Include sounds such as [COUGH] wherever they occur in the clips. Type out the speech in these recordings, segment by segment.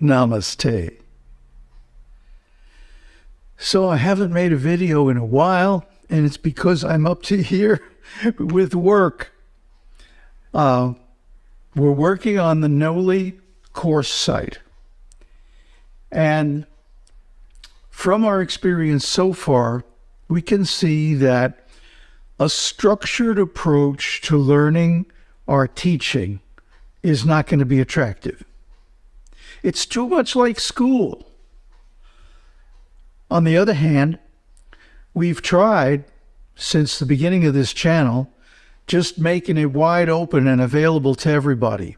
Namaste. So I haven't made a video in a while, and it's because I'm up to here [LAUGHS] with work. Uh, we're working on the Noli course site. And from our experience so far, we can see that a structured approach to learning or teaching is not going to be attractive. It's too much like school. On the other hand, we've tried since the beginning of this channel just making it wide open and available to everybody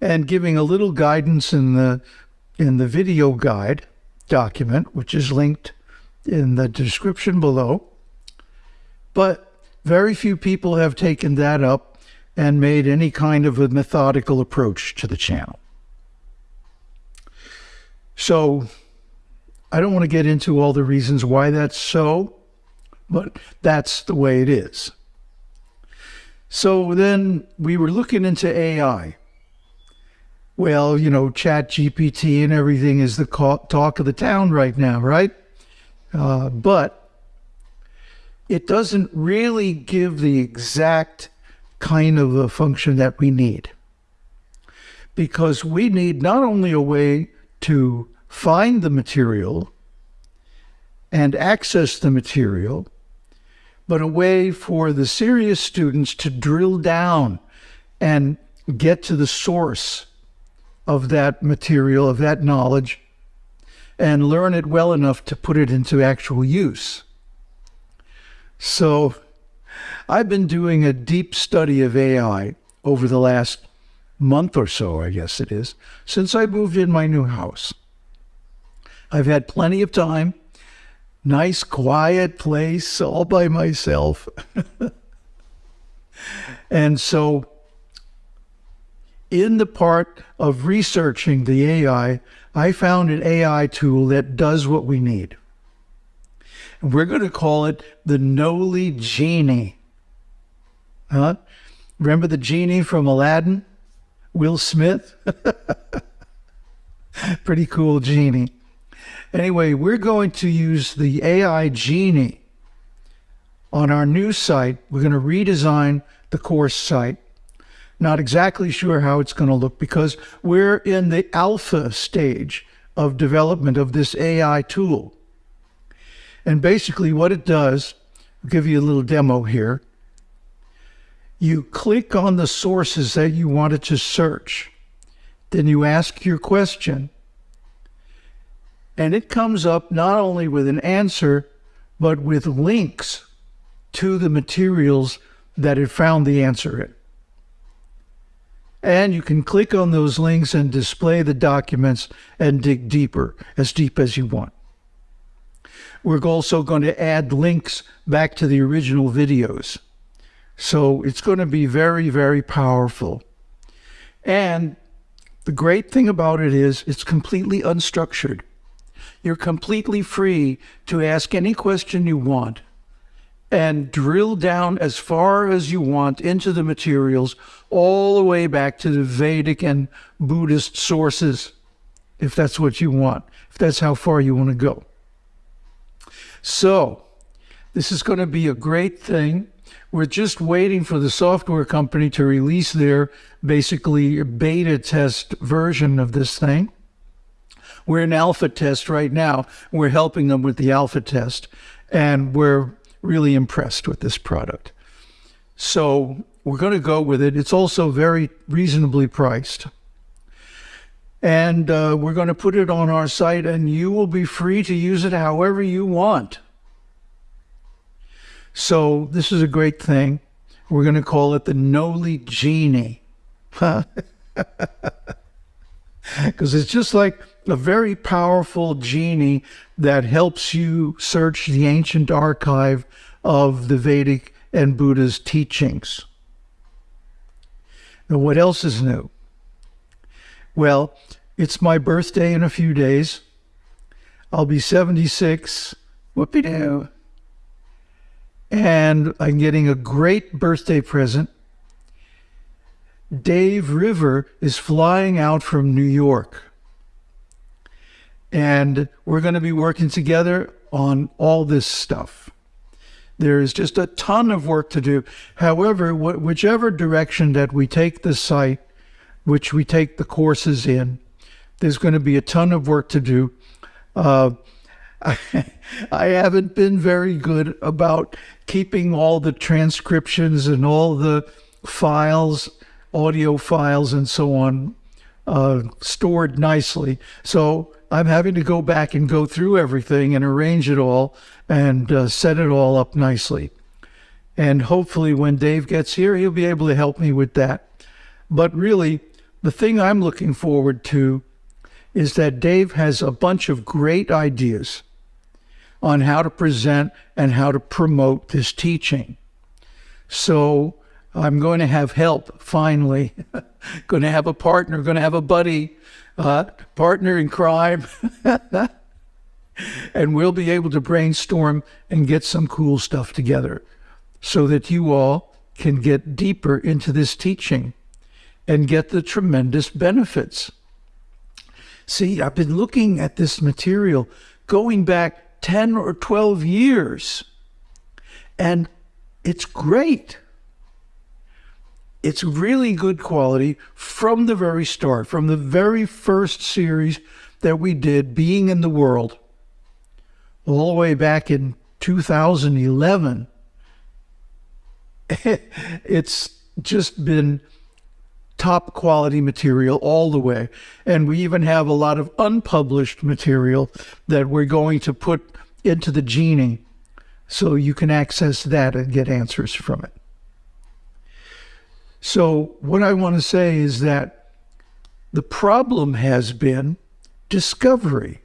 and giving a little guidance in the in the video guide document which is linked in the description below but very few people have taken that up and made any kind of a methodical approach to the channel so I don't want to get into all the reasons why that's so, but that's the way it is. So then we were looking into AI. Well, you know, Chat GPT and everything is the talk of the town right now, right? Uh, but it doesn't really give the exact kind of a function that we need. Because we need not only a way to find the material and access the material, but a way for the serious students to drill down and get to the source of that material, of that knowledge, and learn it well enough to put it into actual use. So I've been doing a deep study of AI over the last month or so, I guess it is, since I moved in my new house. I've had plenty of time, nice, quiet place all by myself. [LAUGHS] and so, in the part of researching the AI, I found an AI tool that does what we need. And we're going to call it the Noli Genie. Huh? Remember the genie from Aladdin? Will Smith? [LAUGHS] Pretty cool genie. Anyway, we're going to use the AI Genie on our new site. We're going to redesign the course site. Not exactly sure how it's going to look because we're in the alpha stage of development of this AI tool. And basically what it does, I'll give you a little demo here. You click on the sources that you wanted to search. Then you ask your question and it comes up not only with an answer, but with links to the materials that it found the answer in. And you can click on those links and display the documents and dig deeper, as deep as you want. We're also going to add links back to the original videos. So it's going to be very, very powerful. And the great thing about it is it's completely unstructured. You're completely free to ask any question you want and drill down as far as you want into the materials, all the way back to the Vedic and Buddhist sources, if that's what you want, if that's how far you want to go. So, this is going to be a great thing. We're just waiting for the software company to release their basically beta test version of this thing. We're in alpha test right now. We're helping them with the alpha test, and we're really impressed with this product. So we're going to go with it. It's also very reasonably priced. And uh, we're going to put it on our site, and you will be free to use it however you want. So this is a great thing. We're going to call it the Noli Genie. [LAUGHS] Because it's just like a very powerful genie that helps you search the ancient archive of the Vedic and Buddha's teachings. Now, what else is new? Well, it's my birthday in a few days. I'll be 76. Whoopie doo. And I'm getting a great birthday present. Dave River is flying out from New York And we're going to be working together on all this stuff. There is just a ton of work to do. However, wh- whichever direction that we take the site, which we take the courses in, there's going to be a ton of work to do. Uh, [LAUGHS] I, haven't been very good about keeping all the transcriptions and all the files, audio files, and so on uh, stored nicely. So I'm having to go back and go through everything and arrange it all and uh, set it all up nicely. And hopefully, when Dave gets here, he'll be able to help me with that. But really, the thing I'm looking forward to is that Dave has a bunch of great ideas on how to present and how to promote this teaching. So I'm going to have help finally. [LAUGHS] going to have a partner, going to have a buddy, uh, partner in crime. [LAUGHS] and we'll be able to brainstorm and get some cool stuff together so that you all can get deeper into this teaching and get the tremendous benefits. See, I've been looking at this material going back 10 or 12 years, and it's great. It's really good quality from the very start, from the very first series that we did, Being in the World, all the way back in 2011. [LAUGHS] it's just been top quality material all the way. And we even have a lot of unpublished material that we're going to put into the Genie so you can access that and get answers from it. So, what I want to say is that the problem has been discovery.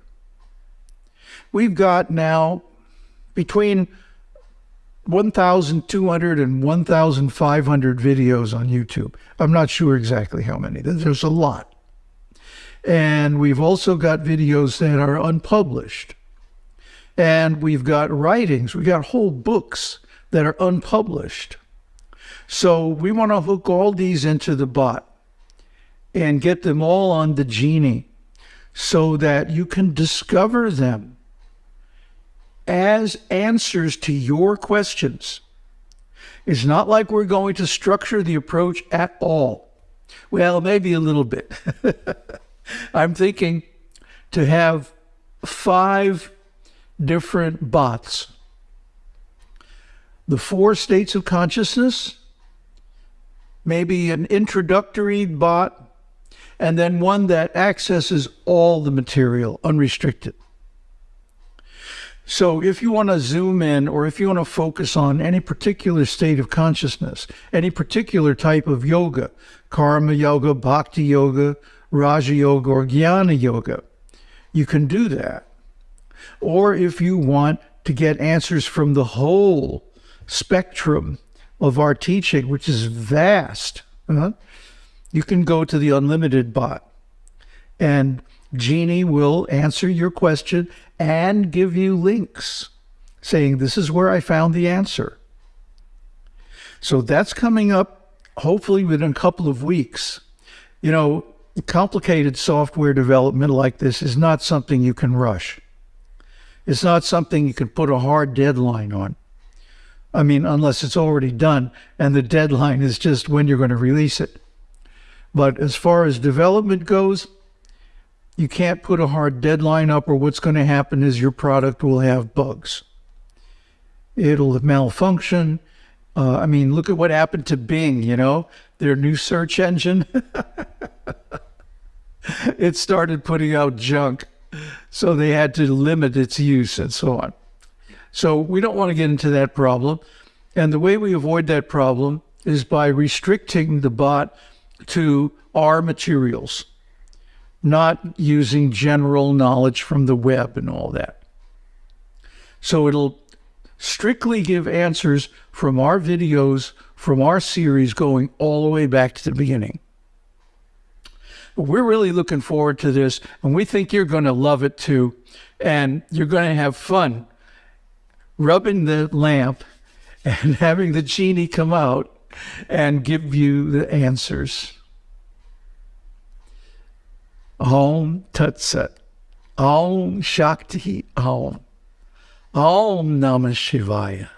We've got now between 1,200 and 1,500 videos on YouTube. I'm not sure exactly how many. There's a lot. And we've also got videos that are unpublished. And we've got writings, we've got whole books that are unpublished. So we want to hook all these into the bot and get them all on the Genie so that you can discover them as answers to your questions. It's not like we're going to structure the approach at all. Well, maybe a little bit. [LAUGHS] I'm thinking to have five different bots the four states of consciousness, maybe an introductory bot, and then one that accesses all the material unrestricted. So if you want to zoom in or if you want to focus on any particular state of consciousness, any particular type of yoga, karma yoga, bhakti yoga, raja yoga, or jnana yoga, you can do that. Or if you want to get answers from the whole spectrum of our teaching, which is vast, uh, you can go to the unlimited bot and Genie will answer your question and give you links saying, This is where I found the answer. So that's coming up hopefully within a couple of weeks. You know, complicated software development like this is not something you can rush. It's not something you can put a hard deadline on. I mean, unless it's already done and the deadline is just when you're going to release it. But as far as development goes, you can't put a hard deadline up, or what's going to happen is your product will have bugs. It'll malfunction. Uh, I mean, look at what happened to Bing, you know, their new search engine. [LAUGHS] it started putting out junk. So they had to limit its use and so on. So we don't want to get into that problem. And the way we avoid that problem is by restricting the bot to our materials, not using general knowledge from the web and all that. So it'll strictly give answers from our videos, from our series, going all the way back to the beginning. We're really looking forward to this, and we think you're going to love it too. And you're going to have fun rubbing the lamp [LAUGHS] and having the genie come out and give you the answers. Om Tat Om Shakti Om. Om Namah Shivaya.